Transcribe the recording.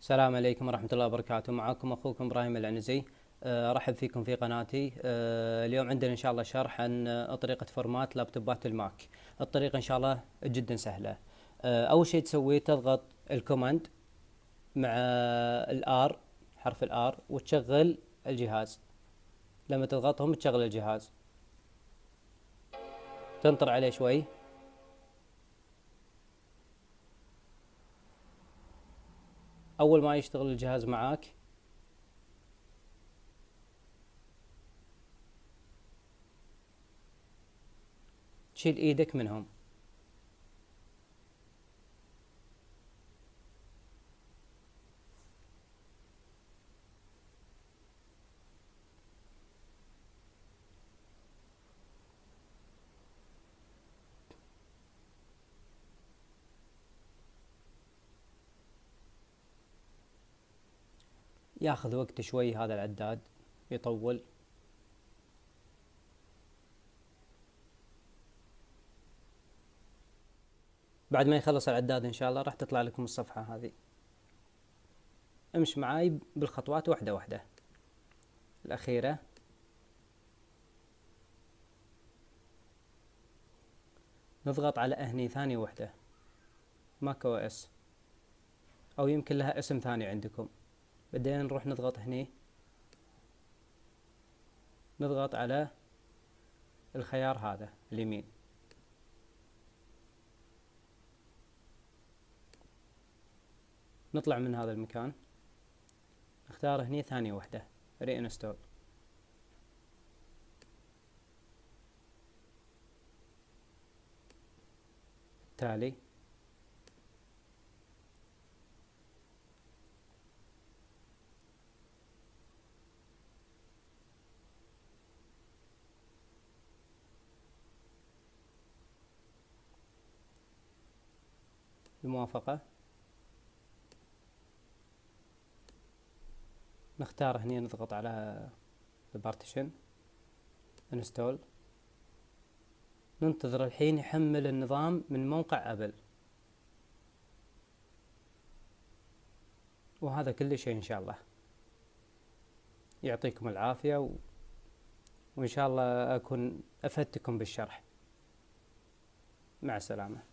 السلام عليكم ورحمة الله وبركاته. معكم أخوكم إبراهيم العنزي. أه، أرحب فيكم في قناتي. أه، اليوم عندنا إن شاء الله شرح عن طريقة format لابتوبات الماك. الطريقة إن شاء الله جدا سهلة. أول شيء تسويه تضغط ال command مع ال R حرف ال R وتشغل الجهاز. لما تضغطهم تشغل الجهاز. تنطر عليه شوي. أول ما يشتغل الجهاز معاك. تشيل إيدك منهم. ياخذ وقت شوي هذا العداد يطول. بعد ما يخلص العداد إن شاء الله راح تطلع لكم الصفحة هذه. امش معاي بالخطوات واحدة واحدة. الأخيرة. نضغط على هني ثانية واحدة macOS. أو يمكن لها اسم ثاني عندكم. بعدين نروح نضغط هني. نضغط على الخيار هذا اليمين. نطلع من هذا المكان. نختار هني ثانية واحدة reinstall. تالي. الموافقة نختار هنا نضغط على البارتيشن install ننتظر الحين يحمل النظام من موقع Apple وهذا كل شيء إن شاء الله. يعطيكم العافية و... وإن شاء الله أكون أفدتكم بالشرح. مع السلامة.